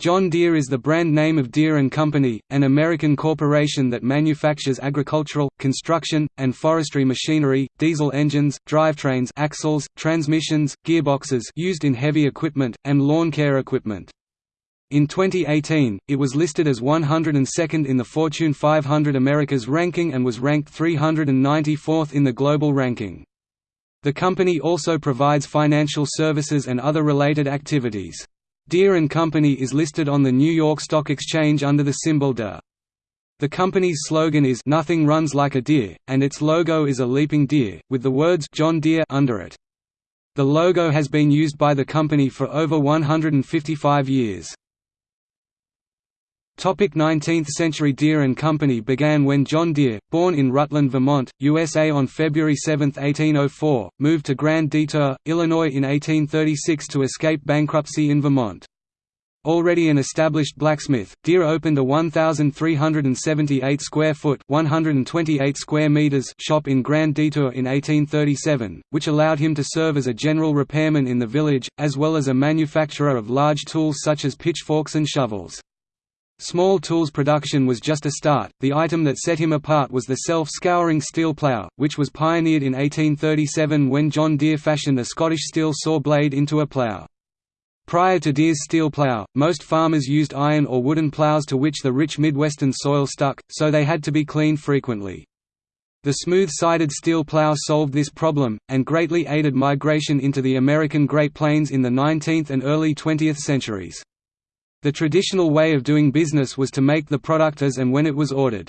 John Deere is the brand name of Deere & Company, an American corporation that manufactures agricultural, construction, and forestry machinery, diesel engines, drivetrains axles, transmissions, gearboxes used in heavy equipment, and lawn care equipment. In 2018, it was listed as 102nd in the Fortune 500 Americas ranking and was ranked 394th in the global ranking. The company also provides financial services and other related activities. Deere & Company is listed on the New York Stock Exchange under the symbol DE. The company's slogan is "Nothing runs like a deer," and its logo is a leaping deer, with the words John Deere under it. The logo has been used by the company for over 155 years. 19th century Deere & Company began when John Deere, born in Rutland, Vermont, USA on February 7, 1804, moved to Grand Detour, Illinois in 1836 to escape bankruptcy in Vermont. Already an established blacksmith, Deere opened a 1,378 square foot (128 square meters) shop in Grand Detour in 1837, which allowed him to serve as a general repairman in the village, as well as a manufacturer of large tools such as pitchforks and shovels. Small tools production was just a start, the item that set him apart was the self-scouring steel plough, which was pioneered in 1837 when John Deere fashioned a Scottish steel saw blade into a plough. Prior to Deere's steel plough, most farmers used iron or wooden ploughs to which the rich Midwestern soil stuck, so they had to be cleaned frequently. The smooth-sided steel plough solved this problem, and greatly aided migration into the American Great Plains in the 19th and early 20th centuries. The traditional way of doing business was to make the product as and when it was ordered.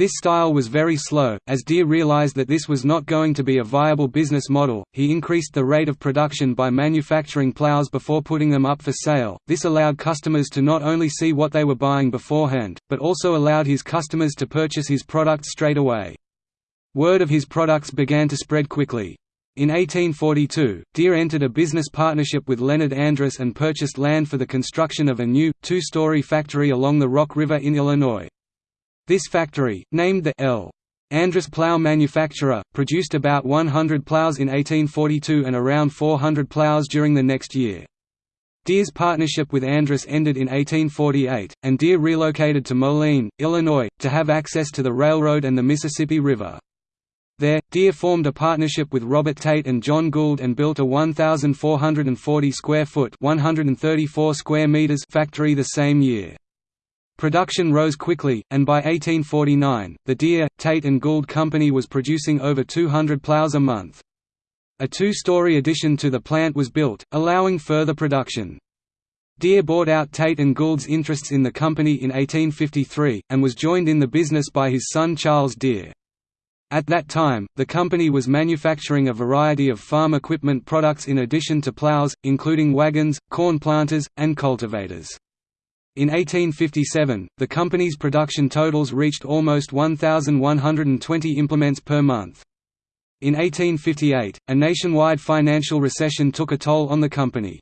This style was very slow, as Deere realized that this was not going to be a viable business model. He increased the rate of production by manufacturing plows before putting them up for sale. This allowed customers to not only see what they were buying beforehand, but also allowed his customers to purchase his products straight away. Word of his products began to spread quickly. In 1842, Deere entered a business partnership with Leonard Andrus and purchased land for the construction of a new, two-story factory along the Rock River in Illinois. This factory, named the L. Andrus Plough Manufacturer, produced about 100 ploughs in 1842 and around 400 ploughs during the next year. Deere's partnership with Andrus ended in 1848, and Deere relocated to Moline, Illinois, to have access to the railroad and the Mississippi River. There, Deere formed a partnership with Robert Tate and John Gould and built a 1,440 square foot (134 square meters) factory the same year. Production rose quickly, and by 1849, the Deere, Tate and Gould Company was producing over 200 plows a month. A two-story addition to the plant was built, allowing further production. Deere bought out Tate and Gould's interests in the company in 1853, and was joined in the business by his son Charles Deere. At that time, the company was manufacturing a variety of farm equipment products in addition to plows, including wagons, corn planters, and cultivators. In 1857, the company's production totals reached almost 1,120 implements per month. In 1858, a nationwide financial recession took a toll on the company.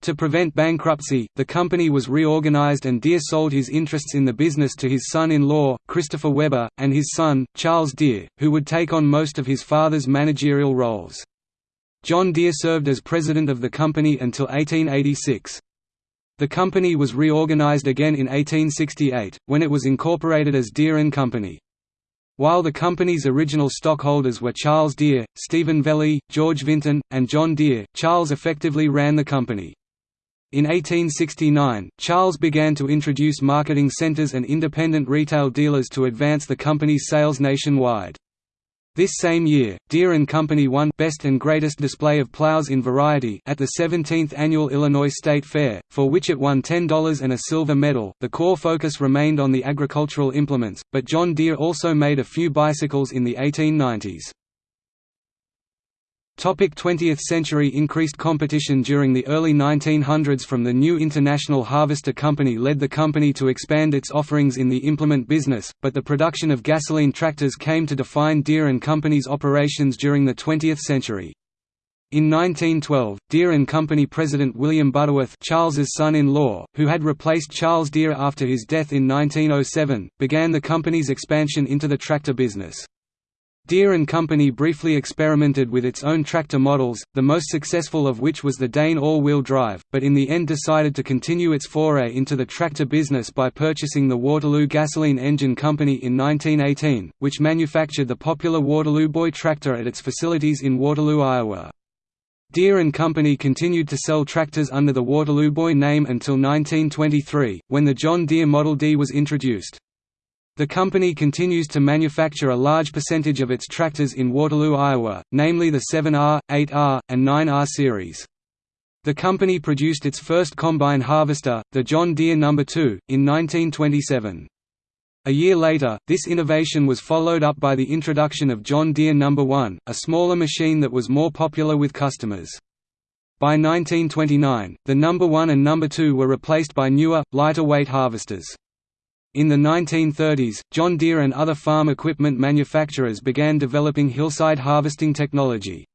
To prevent bankruptcy, the company was reorganized and Deere sold his interests in the business to his son-in-law, Christopher Webber, and his son, Charles Deere, who would take on most of his father's managerial roles. John Deere served as president of the company until 1886. The company was reorganized again in 1868, when it was incorporated as Deere & Company. While the company's original stockholders were Charles Deere, Stephen Velie, George Vinton, and John Deere, Charles effectively ran the company. In 1869, Charles began to introduce marketing centers and independent retail dealers to advance the company's sales nationwide. This same year, Deere & Company won Best and Greatest Display of Plows in Variety at the 17th Annual Illinois State Fair, for which it won $10 and a silver medal. The core focus remained on the agricultural implements, but John Deere also made a few bicycles in the 1890s. 20th century increased competition during the early 1900s from the new International Harvester Company led the company to expand its offerings in the implement business, but the production of gasoline tractors came to define Deere & Company's operations during the 20th century. In 1912, Deere & Company president William Butterworth Charles's son-in-law, who had replaced Charles Deere after his death in 1907, began the company's expansion into the tractor business. Deere and Company briefly experimented with its own tractor models, the most successful of which was the Dain all-wheel drive, but in the end decided to continue its foray into the tractor business by purchasing the Waterloo Gasoline Engine Company in 1918, which manufactured the popular Waterloo Boy tractor at its facilities in Waterloo, Iowa. Deere and Company continued to sell tractors under the Waterloo Boy name until 1923, when the John Deere Model D was introduced. The company continues to manufacture a large percentage of its tractors in Waterloo, Iowa, namely the 7R, 8R, and 9R series. The company produced its first combine harvester, the John Deere No. 2, in 1927. A year later, this innovation was followed up by the introduction of John Deere No. 1, a smaller machine that was more popular with customers. By 1929, the No. 1 and No. 2 were replaced by newer, lighter weight harvesters. In the 1930s, John Deere and other farm equipment manufacturers began developing hillside harvesting technology.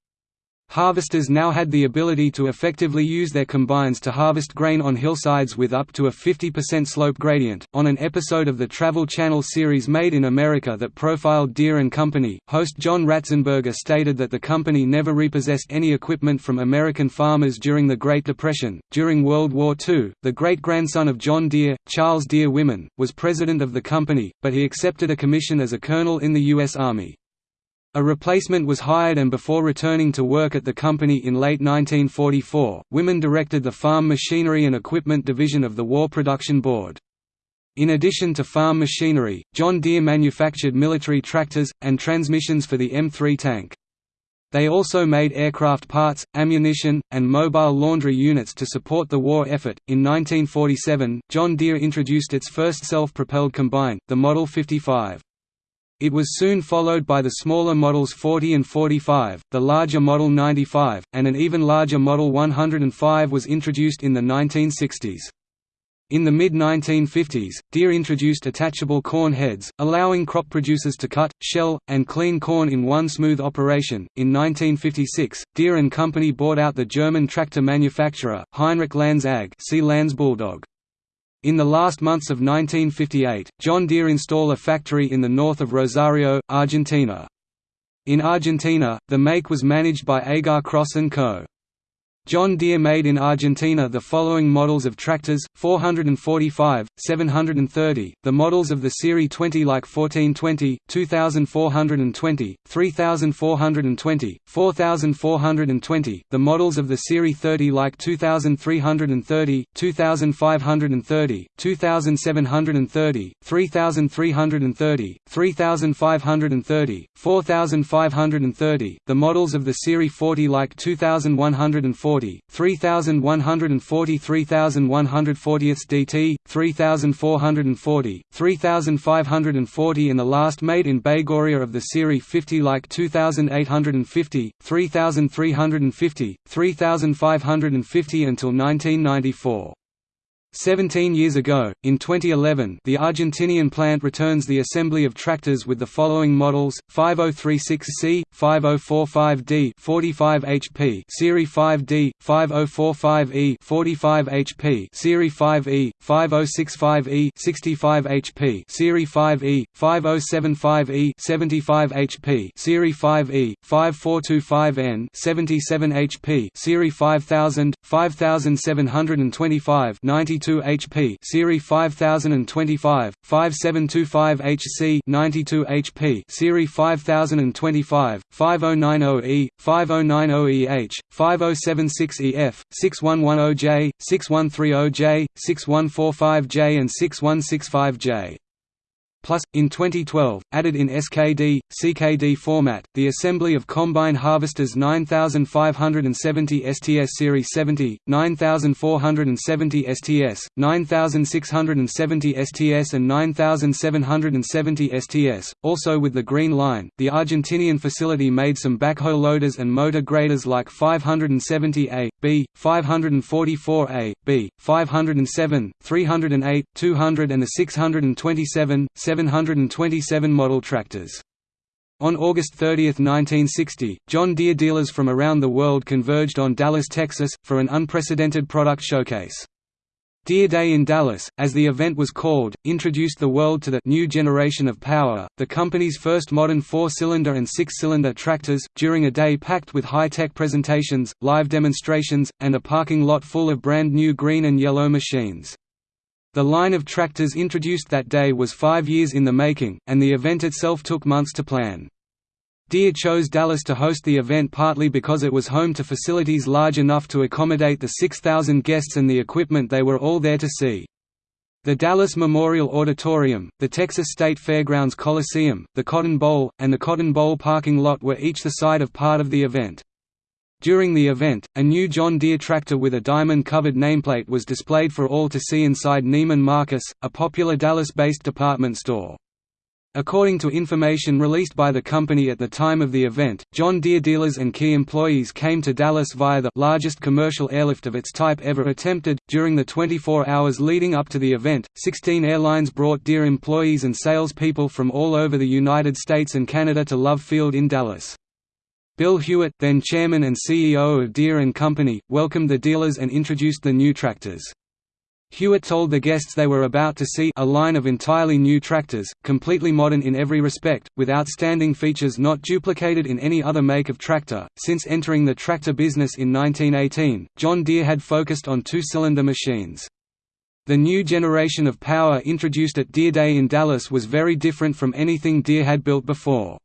Harvesters now had the ability to effectively use their combines to harvest grain on hillsides with up to a 50% slope gradient. On an episode of the Travel Channel series Made in America that profiled Deere and Company, host John Ratzenberger stated that the company never repossessed any equipment from American farmers during the Great Depression. During World War II, the great grandson of John Deere, Charles Deere Wiman, was president of the company, but he accepted a commission as a colonel in the U.S. Army. A replacement was hired and before returning to work at the company in late 1944, Wiman directed the Farm Machinery and Equipment Division of the War Production Board. In addition to farm machinery, John Deere manufactured military tractors, and transmissions for the M3 tank. They also made aircraft parts, ammunition, and mobile laundry units to support the war effort. In 1947, John Deere introduced its first self propelled combine, the Model 55. It was soon followed by the smaller models 40 and 45, the larger Model 95, and an even larger Model 105 was introduced in the 1960s. In the mid-1950s, Deere introduced attachable corn heads, allowing crop producers to cut, shell, and clean corn in one smooth operation. In 1956, Deere and Company bought out the German tractor manufacturer Heinrich Lanz AG, see Lanz Bulldog. In the last months of 1958, John Deere installed a factory in the north of Rosario, Argentina. In Argentina, the make was managed by Agar Cross & Co. John Deere made in Argentina the following models of tractors, 445, 730, the models of the Serie 20 like 1420, 2420, 3420, 4420, the models of the Serie 30 like 2330, 2530, 2730, 3330, 3530, 4530, the models of the Serie 40 like 2140 40, 3140 3140 DT, 3440, 3540 and the last made in Baigorria of the Serie 50 like 2850, 3350, 3550 until 1994. Seventeen years ago, in 2011 the Argentinian plant returns the assembly of tractors with the following models, 5036C, 5045D 45 HP Serie 5D, 5045E 45 HP Serie 5E, 5065E 65 HP Serie 5E, 5075E 75 HP Serie 5E, 5425N 77 HP Serie 5000, 5725 92 92 HP Serie 5025, 5725 HC 92 HP Serie 5025, 5090E, 5090EH, 5076EF, 6110J, 6130J, 6145J and 6165J. Plus, in 2012, added in SKD, CKD format, the assembly of combine harvesters 9570 STS Series 70, 9470 STS, 9670 STS and 9770 STS. Also with the Green Line, the Argentinian facility made some backhoe loaders and motor graders like 570A, B, 544A, B, 507, 308, 200 and the 627, 727 model tractors. On August 30, 1960, John Deere dealers from around the world converged on Dallas, Texas, for an unprecedented product showcase. Deere Day in Dallas, as the event was called, introduced the world to the new generation of power, the company's first modern four-cylinder and six-cylinder tractors, during a day packed with high-tech presentations, live demonstrations, and a parking lot full of brand new green and yellow machines. The line of tractors introduced that day was five years in the making, and the event itself took months to plan. Deere chose Dallas to host the event partly because it was home to facilities large enough to accommodate the 6,000 guests and the equipment they were all there to see. The Dallas Memorial Auditorium, the Texas State Fairgrounds Coliseum, the Cotton Bowl, and the Cotton Bowl parking lot were each the site of part of the event. During the event, a new John Deere tractor with a diamond-covered nameplate was displayed for all to see inside Neiman Marcus, a popular Dallas-based department store. According to information released by the company at the time of the event, John Deere dealers and key employees came to Dallas via the largest commercial airlift of its type ever attempted. During the 24 hours leading up to the event, 16 airlines brought Deere employees and salespeople from all over the United States and Canada to Love Field in Dallas. Bill Hewitt, then chairman and CEO of Deere Company, welcomed the dealers and introduced the new tractors. Hewitt told the guests they were about to see a line of entirely new tractors, completely modern in every respect, with outstanding features not duplicated in any other make of tractor. Since entering the tractor business in 1918, John Deere had focused on two-cylinder machines. The new generation of power introduced at Deere Day in Dallas was very different from anything Deere had built before.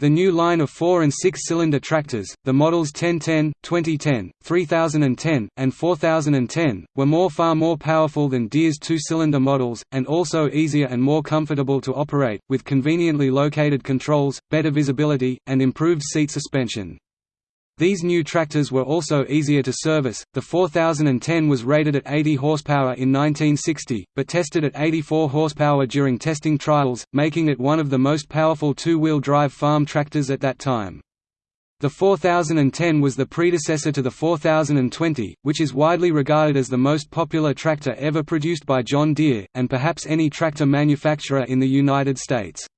The new line of 4 and 6-cylinder tractors, the models 1010, 2010, 3010, and 4010, were more far more powerful than Deere's two-cylinder models, and also easier and more comfortable to operate, with conveniently located controls, better visibility, and improved seat suspension. These new tractors were also easier to service. The 4010 was rated at 80 horsepower in 1960, but tested at 84 horsepower during testing trials, making it one of the most powerful two-wheel drive farm tractors at that time. The 4010 was the predecessor to the 4020, which is widely regarded as the most popular tractor ever produced by John Deere, and perhaps any tractor manufacturer in the United States.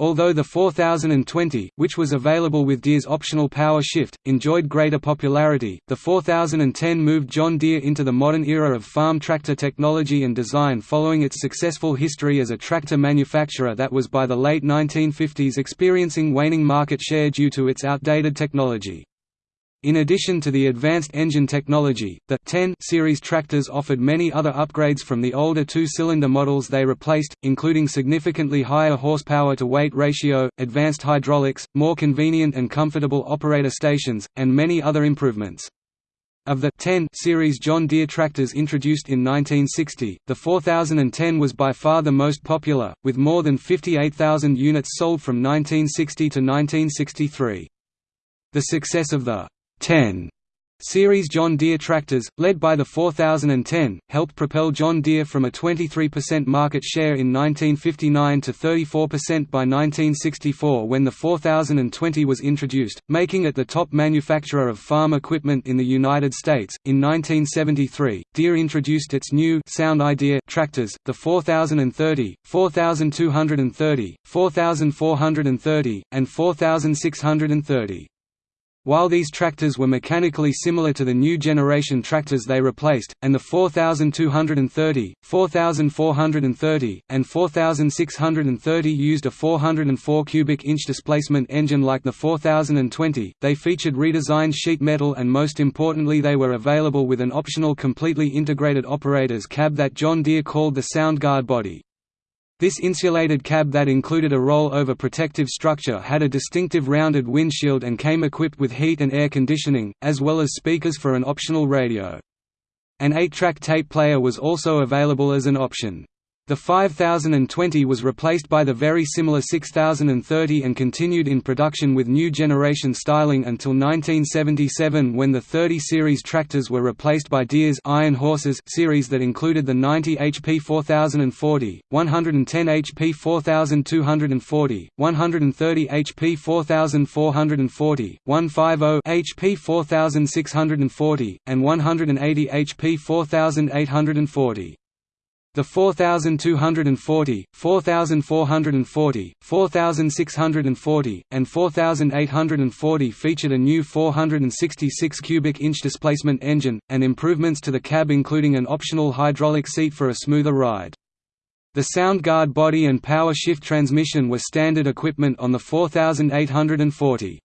Although the 4020, which was available with Deere's optional power shift, enjoyed greater popularity, the 4010 moved John Deere into the modern era of farm tractor technology and design following its successful history as a tractor manufacturer that was by the late 1950s experiencing waning market share due to its outdated technology. In addition to the advanced engine technology, the 10 series tractors offered many other upgrades from the older two-cylinder models they replaced, including significantly higher horsepower-to-weight ratio, advanced hydraulics, more convenient and comfortable operator stations, and many other improvements. Of the 10 series John Deere tractors introduced in 1960, the 4010 was by far the most popular, with more than 58,000 units sold from 1960 to 1963. The success of the 10 Series John Deere tractors, led by the 4010, helped propel John Deere from a 23% market share in 1959 to 34% by 1964 when the 4020 was introduced, making it the top manufacturer of farm equipment in the United States. In 1973, Deere introduced its new Sound Idea tractors, the 4030, 4230, 4430, and 4630. While these tractors were mechanically similar to the new generation tractors they replaced, and the 4230, 4430, and 4630 used a 404 cubic inch displacement engine like the 4020, they featured redesigned sheet metal and most importantly they were available with an optional completely integrated operator's cab that John Deere called the SoundGuard body. This insulated cab that included a roll-over protective structure had a distinctive rounded windshield and came equipped with heat and air conditioning, as well as speakers for an optional radio. An 8-track tape player was also available as an option. The 5020 was replaced by the very similar 6030 and continued in production with new generation styling until 1977 when the 30 series tractors were replaced by Deere's Iron Horses series that included the 90 HP 4040, 110 HP 4240, 130 HP 4440, 150 HP 4640, and 180 HP 4840. The 4240, 4440, 4640, and 4840 featured a new 466 cubic inch displacement engine, and improvements to the cab including an optional hydraulic seat for a smoother ride. The Soundguard body and power shift transmission were standard equipment on the 4840.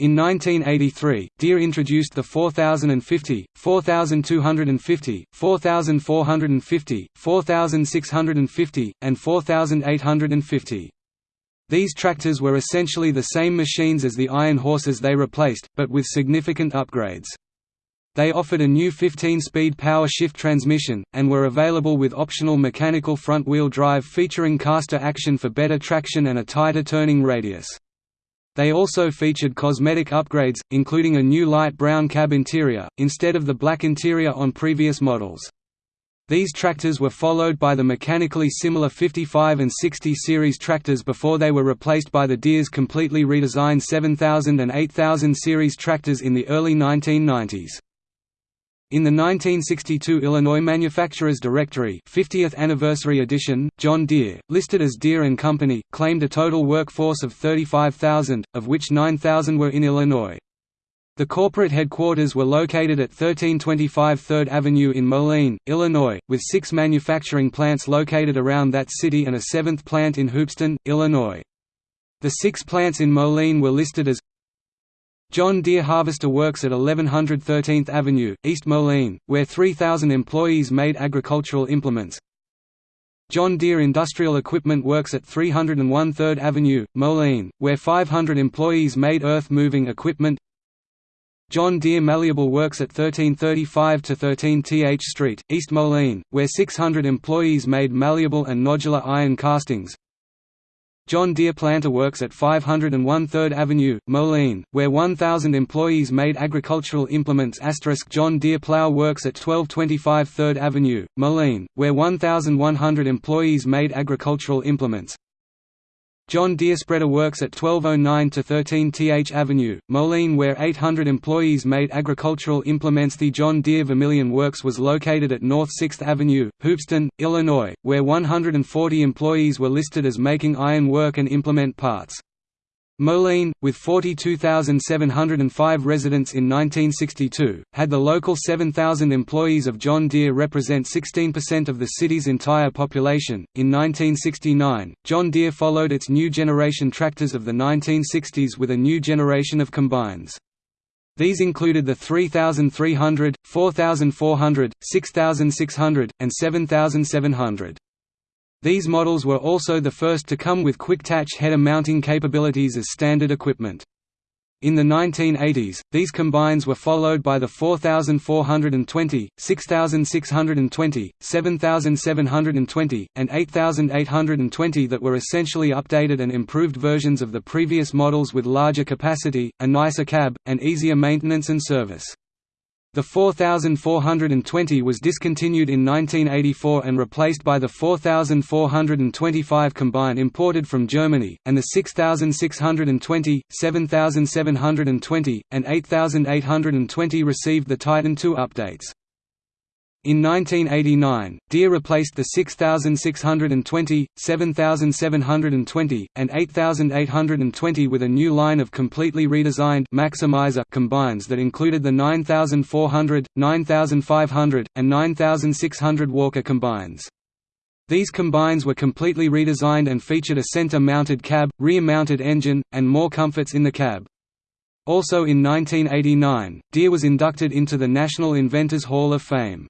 In 1983, Deere introduced the 4050, 4250, 4450, 4650, and 4850. These tractors were essentially the same machines as the iron horses they replaced, but with significant upgrades. They offered a new 15-speed power shift transmission, and were available with optional mechanical front-wheel drive featuring caster action for better traction and a tighter turning radius. They also featured cosmetic upgrades, including a new light brown cab interior, instead of the black interior on previous models. These tractors were followed by the mechanically similar 55 and 60 series tractors before they were replaced by the Deere's completely redesigned 7000 and 8000 series tractors in the early 1990s. In the 1962 Illinois Manufacturers Directory 50th Anniversary Edition, John Deere, listed as Deere & Company, claimed a total workforce of 35,000, of which 9,000 were in Illinois. The corporate headquarters were located at 1325 3rd Avenue in Moline, Illinois, with six manufacturing plants located around that city and a seventh plant in Hoopeston, Illinois. The six plants in Moline were listed as John Deere Harvester Works at 1100 13th Avenue, East Moline, where 3,000 employees made agricultural implements. John Deere Industrial Equipment Works at 301 3rd Avenue, Moline, where 500 employees made earth-moving equipment. John Deere Malleable Works at 1335 to 13 Th Street, East Moline, where 600 employees made malleable and nodular iron castings. John Deere Planter Works at 501 3rd Avenue, Moline, where 1,000 employees made agricultural implements. John Deere Plow Works at 1225 3rd Avenue, Moline, where 1,100 employees made agricultural implements John Deere Spreader Works at 1209 to 13 Th Avenue, Moline where 800 employees made agricultural implements The John Deere Vermilion Works was located at North 6th Avenue, Hoopeston, Illinois, where 140 employees were listed as making iron work and implement parts. Moline, with 42,705 residents in 1962, had the local 7,000 employees of John Deere represent 16% of the city's entire population. In 1969, John Deere followed its new generation tractors of the 1960s with a new generation of combines. These included the 3300, 4400, 6600, and 7700. These models were also the first to come with quick-attach header mounting capabilities as standard equipment. In the 1980s, these combines were followed by the 4420, 6620, 7720, and 8820 that were essentially updated and improved versions of the previous models with larger capacity, a nicer cab, and easier maintenance and service. The 4420 was discontinued in 1984 and replaced by the 4425 combined imported from Germany, and the 6620, 7720, and 8820 received the Titan II updates. In 1989, Deere replaced the 6620, 7720, and 8820 with a new line of completely redesigned Maximizer combines that included the 9400, 9500, and 9600 Walker combines. These combines were completely redesigned and featured a center-mounted cab, rear-mounted engine, and more comforts in the cab. Also in 1989, Deere was inducted into the National Inventors Hall of Fame.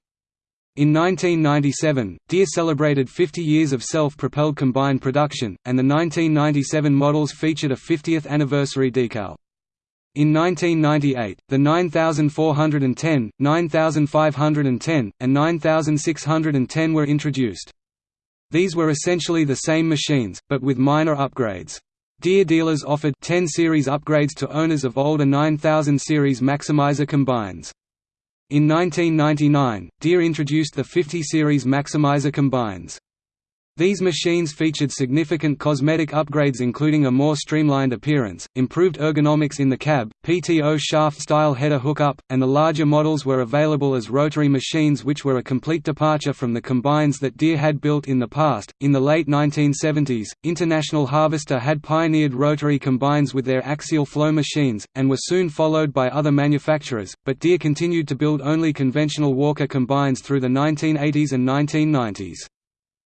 In 1997, Deere celebrated 50 years of self-propelled combine production, and the 1997 models featured a 50th anniversary decal. In 1998, the 9410, 9510, and 9610 were introduced. These were essentially the same machines, but with minor upgrades. Deere dealers offered 10 series upgrades to owners of older 9000 series Maximizer combines. In 1999, Deere introduced the 50 series Maximizer combines. These machines featured significant cosmetic upgrades including a more streamlined appearance, improved ergonomics in the cab, PTO shaft-style header hookup, and the larger models were available as rotary machines which were a complete departure from the combines that Deere had built in the past. In the late 1970s, International Harvester had pioneered rotary combines with their axial flow machines, and were soon followed by other manufacturers, but Deere continued to build only conventional Walker combines through the 1980s and 1990s.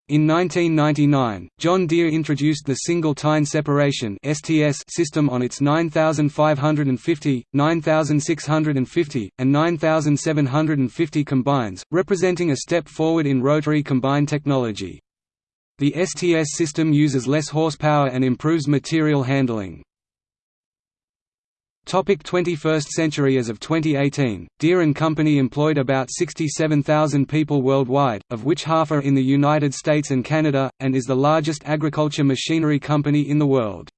In 1999, John Deere introduced the single tine separation (STS) system on its 9550, 9650, and 9750 combines, representing a step forward in rotary combine technology. The STS system uses less horsepower and improves material handling. Topic 21st century As of 2018, Deere & Company employed about 67,000 people worldwide, of which half are in the United States and Canada, and is the largest agriculture machinery company in the world.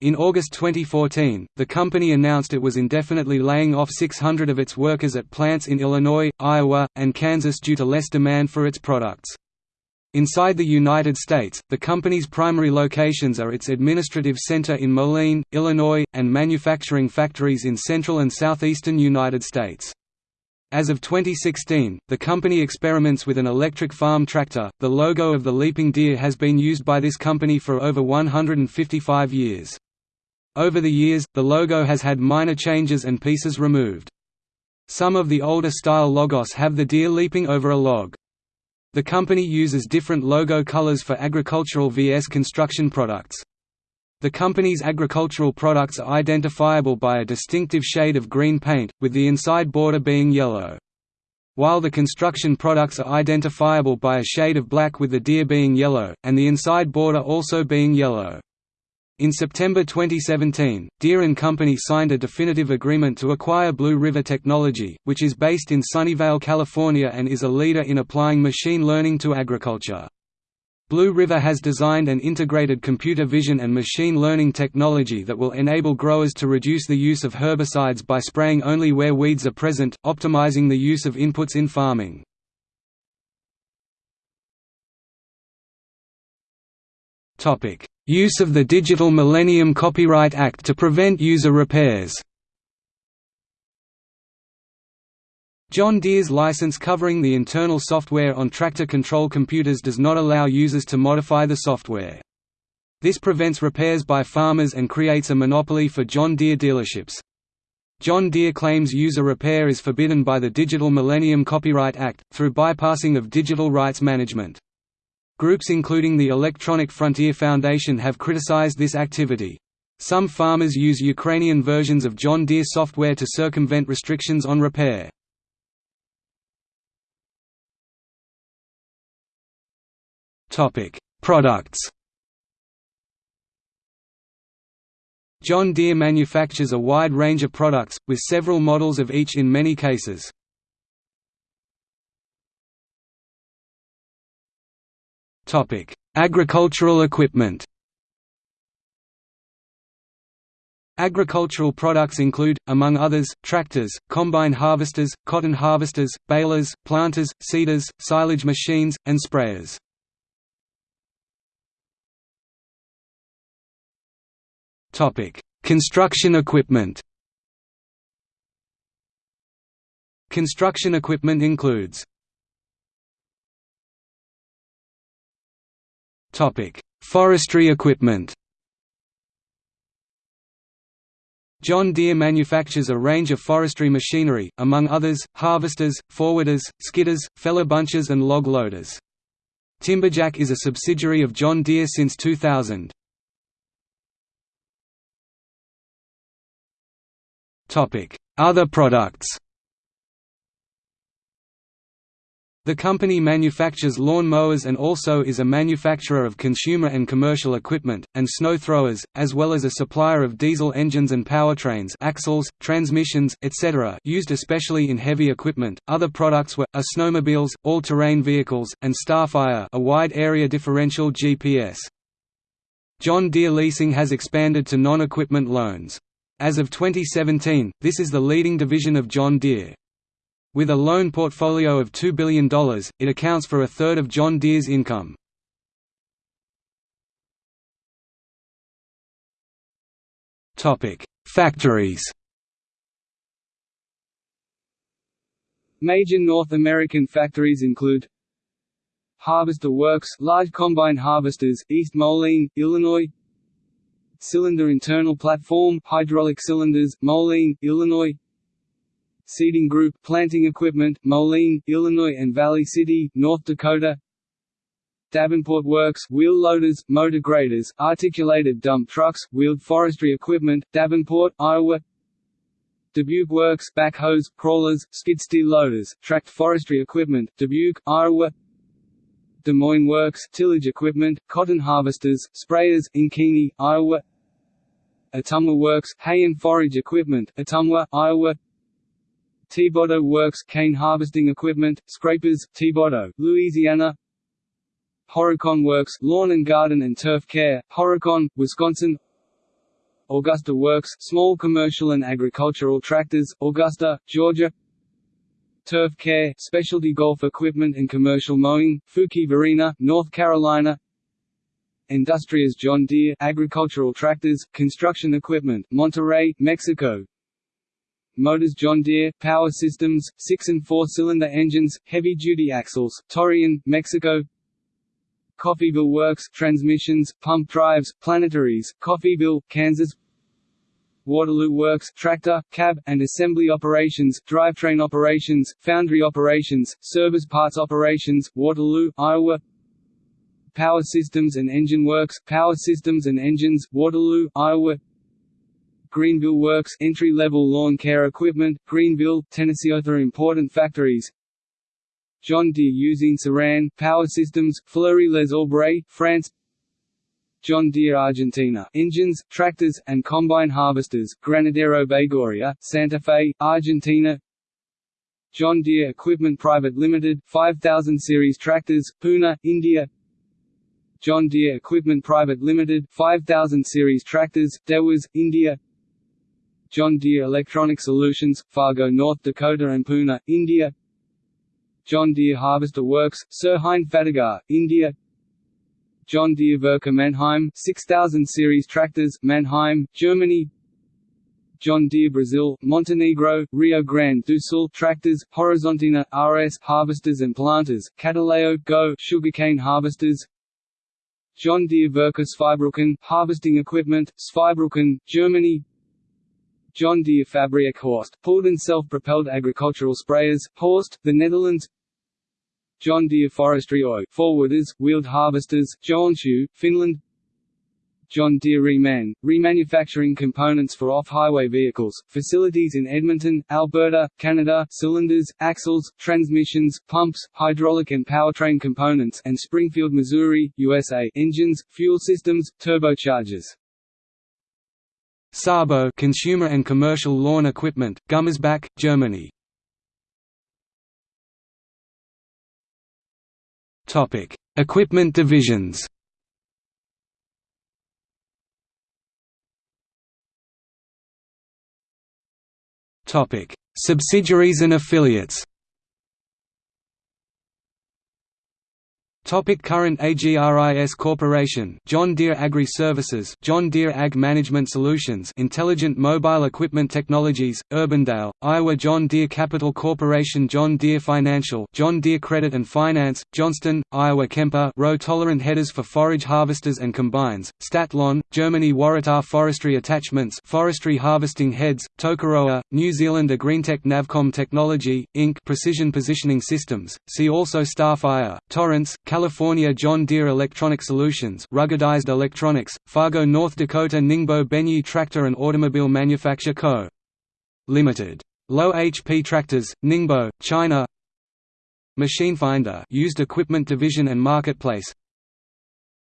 In August 2014, the company announced it was indefinitely laying off 600 of its workers at plants in Illinois, Iowa, and Kansas due to less demand for its products. Inside the United States, the company's primary locations are its administrative center in Moline, Illinois, and manufacturing factories in central and southeastern United States. As of 2016, the company experiments with an electric farm tractor. The logo of the leaping deer has been used by this company for over 155 years. Over the years, the logo has had minor changes and pieces removed. Some of the older style logos have the deer leaping over a log. The company uses different logo colors for agricultural vs construction products. The company's agricultural products are identifiable by a distinctive shade of green paint, with the inside border being yellow. While the construction products are identifiable by a shade of black with the deer being yellow, and the inside border also being yellow. In September 2017, Deere & Company signed a definitive agreement to acquire Blue River Technology, which is based in Sunnyvale, California and is a leader in applying machine learning to agriculture. Blue River has designed an integrated computer vision and machine learning technology that will enable growers to reduce the use of herbicides by spraying only where weeds are present, optimizing the use of inputs in farming. Use of the Digital Millennium Copyright Act to prevent user repairs John Deere's license covering the internal software on tractor control computers does not allow users to modify the software. This prevents repairs by farmers and creates a monopoly for John Deere dealerships. John Deere claims user repair is forbidden by the Digital Millennium Copyright Act, through bypassing of digital rights management. Groups including the Electronic Frontier Foundation have criticized this activity. Some farmers use Ukrainian versions of John Deere software to circumvent restrictions on repair. Products John Deere manufactures a wide range of products, with several models of each in many cases. Topic: Agricultural equipment. Agricultural products include, among others, tractors, combine harvesters, cotton harvesters, balers, planters, seeders, silage machines, and sprayers. Construction equipment Construction equipment includes Forestry equipment. John Deere manufactures a range of forestry machinery, among others, harvesters, forwarders, skidders, feller bunchers and log loaders. Timberjack is a subsidiary of John Deere since 2000. Other products The company manufactures lawn mowers and also is a manufacturer of consumer and commercial equipment, and snow throwers, as well as a supplier of diesel engines and powertrains axles, transmissions, etc. used especially in heavy equipment. Other products were, are snowmobiles, all-terrain vehicles, and Starfire a wide-area differential GPS. John Deere Leasing has expanded to non-equipment loans. As of 2017, this is the leading division of John Deere. With a loan portfolio of $2 billion, it accounts for a third of John Deere's income. Factories Major North American factories include Harvester Works, large combine harvesters, East Moline, Illinois Cylinder internal platform, hydraulic cylinders, Moline, Illinois Seeding Group planting equipment, Moline, Illinois and Valley City, North Dakota. Davenport Works wheel loaders, motor graders, articulated dump trucks, wheeled forestry equipment, Davenport, Iowa. Dubuque Works backhoes, crawlers, skid steer loaders, tracked forestry equipment, Dubuque, Iowa. Des Moines Works tillage equipment, cotton harvesters, sprayers, Ankeny, Iowa. Ottumwa Works hay and forage equipment, Ottumwa, Iowa Thibodaux Works cane harvesting equipment, scrapers, Thibodaux, Louisiana. Horicon Works lawn and garden and turf care, Horicon, Wisconsin. Augusta Works small commercial and agricultural tractors, Augusta, Georgia. Turf Care, specialty golf equipment and commercial mowing, Fuquay-Varina, North Carolina. Industrias John Deere agricultural tractors, construction equipment, Monterrey, Mexico Motors John Deere, Power Systems, 6 and 4-cylinder engines, heavy-duty axles, Torreon, Mexico. Coffeyville Works transmissions, pump drives, planetaries, Coffeyville, Kansas. Waterloo Works tractor, cab, and assembly operations, drivetrain operations, foundry operations, service parts operations, Waterloo, Iowa. Power Systems and Engine Works, Power Systems and Engines, Waterloo, Iowa Greenville Works entry-level lawn care equipment, Greeneville, Tennessee. Other important factories. John Deere Usine Saran, Power Systems, Fleury-les-Aubrais, France. John Deere Argentina engines, tractors, and combine harvesters, Granadero Baigorria, Santa Fe, Argentina. John Deere Equipment Private Limited, 5000 series tractors, Pune, India. John Deere Equipment Private Limited, 5000 series tractors, Dewas, India John Deere Electronic Solutions, Fargo, North Dakota and Pune, India. John Deere Harvester Works, Sirhind Fatehgarh, India. John Deere Werke Mannheim 6000 series tractors, Mannheim, Germany. John Deere Brazil, Montenegro, Rio Grande do Sul tractors, Horizontina, RS harvesters and planters, Catalão Go sugarcane harvesters, John Deere Werke Zweibrücken harvesting equipment, Zweibrücken, Germany. John Deere Fabriek Horst, pulled and self-propelled agricultural sprayers, Horst, the Netherlands. John Deere Forestry Oy forwarders, wheeled harvesters, Joensuu, Finland John Deere Reman, remanufacturing components for off-highway vehicles, facilities in Edmonton, Alberta, Canada cylinders, axles, transmissions, pumps, hydraulic and powertrain components and Springfield, Missouri, USA engines, fuel systems, turbochargers. Sabo consumer and commercial lawn equipment, Gummersbach, Germany Topic: Equipment divisions. Topic: Subsidiaries and affiliates. Topic current AGRIS Corporation. John Deere Agri Services. John Deere Ag Management Solutions. Intelligent Mobile Equipment Technologies. Urbandale Iowa. John Deere Capital Corporation. John Deere Financial. John Deere Credit and Finance. Johnston Iowa. Kemper row tolerant headers for forage harvesters and combines. Stadtlohn Germany. Waratah Forestry Attachments. Forestry Harvesting Heads. Tokoroa New Zealand. Agreentech Navcom Technology Inc. Precision Positioning Systems. See also Starfire Torrance California John Deere Electronic Solutions ruggedized electronics, Fargo North Dakota Ningbo Benyi Tractor and Automobile Manufacture Co. Limited. Low HP Tractors, Ningbo, China Machinefinder used equipment division and marketplace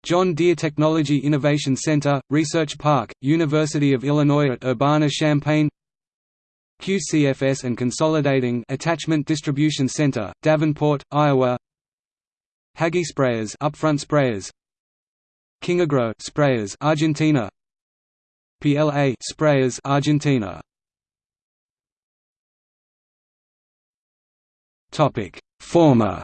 John Deere Technology Innovation Center, Research Park, University of Illinois at Urbana-Champaign QCFS and Consolidating Attachment Distribution Center, Davenport, Iowa Hagie sprayers, upfront sprayers. Kingagro sprayers, Argentina. PLA sprayers, Argentina. Topic: Former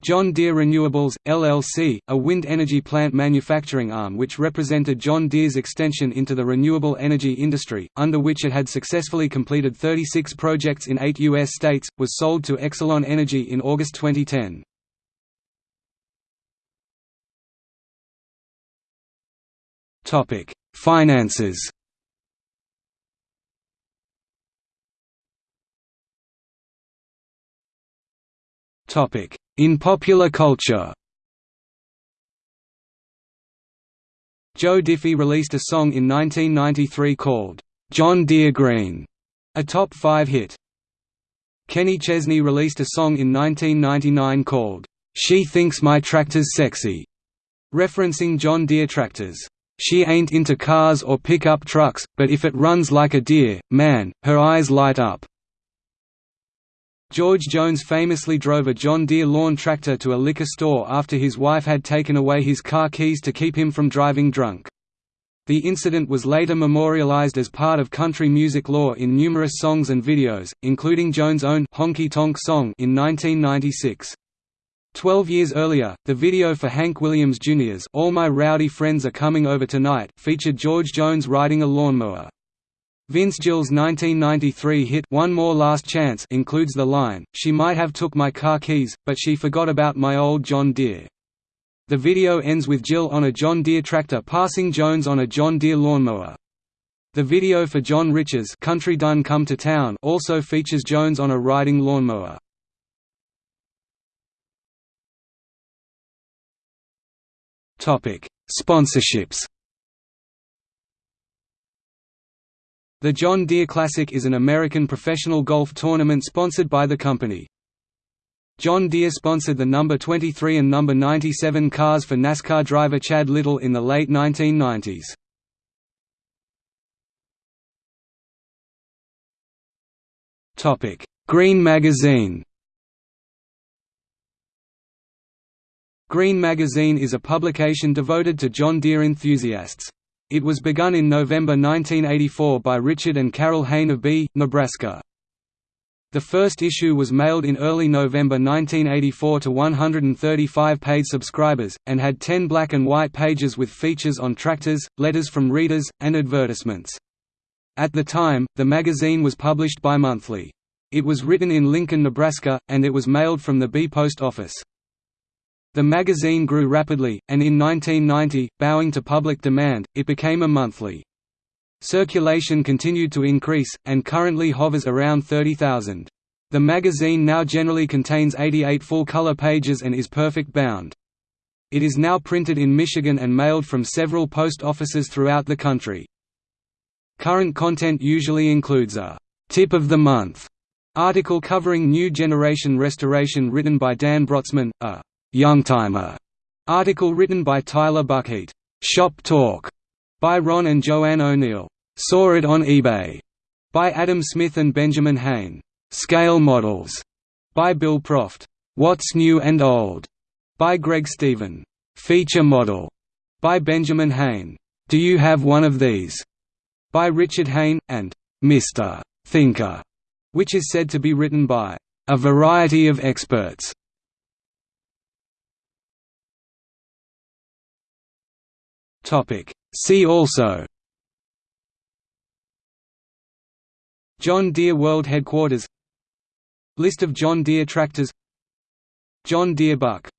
John Deere Renewables, LLC, a wind energy plant manufacturing arm which represented John Deere's extension into the renewable energy industry, under which it had successfully completed 36 projects in eight U.S. states, was sold to Exelon Energy in August 2010. Finances In popular culture Joe Diffie released a song in 1993 called, "'John Deere Green", a top five hit. Kenny Chesney released a song in 1999 called, "'She Thinks My Tractor's Sexy", referencing John Deere tractors. She ain't into cars or pickup trucks, but if it runs like a deer, man, her eyes light up. George Jones famously drove a John Deere lawn tractor to a liquor store after his wife had taken away his car keys to keep him from driving drunk. The incident was later memorialized as part of country music lore in numerous songs and videos, including Jones' own Honky Tonk Song in 1996. Twelve years earlier, the video for Hank Williams Jr.'s All My Rowdy Friends Are Coming Over Tonight featured George Jones riding a lawnmower. Vince Gill's 1993 hit One More Last Chance includes the line, She might have took my car keys, but she forgot about my old John Deere. The video ends with Jill on a John Deere tractor passing Jones on a John Deere lawnmower. The video for John Rich's Country Done Come to Town also features Jones on a riding lawnmower. Sponsorships The John Deere Classic is an American professional golf tournament sponsored by the company. John Deere sponsored the number 23 and number 97 cars for NASCAR driver Chad Little in the late 1990s. Topic: Green Magazine. Green Magazine is a publication devoted to John Deere enthusiasts. It was begun in November 1984 by Richard and Carol Hain of Bee, Nebraska. The first issue was mailed in early November 1984 to 135 paid subscribers, and had 10 black and white pages with features on tractors, letters from readers, and advertisements. At the time, the magazine was published bi-monthly. It was written in Lincoln, Nebraska, and it was mailed from the Bee Post Office. The magazine grew rapidly, and in 1990, bowing to public demand, it became a monthly. Circulation continued to increase, and currently hovers around 30,000. The magazine now generally contains 88 full-color pages and is perfect bound. It is now printed in Michigan and mailed from several post offices throughout the country. Current content usually includes a «tip of the month» article covering new generation restoration written by Dan Brotzman, a Youngtimer article written by Tyler Buckheat. Shop Talk by Ron and Joanne O'Neill. Saw it on eBay by Adam Smith and Benjamin Hain. Scale Models by Bill Proft. What's New and Old by Greg Stephen. Feature Model by Benjamin Hain. Do You Have One of These by Richard Hain, and Mr. Thinker, which is said to be written by a variety of experts. See also. John Deere World Headquarters. List of John Deere tractors. John Deere Buck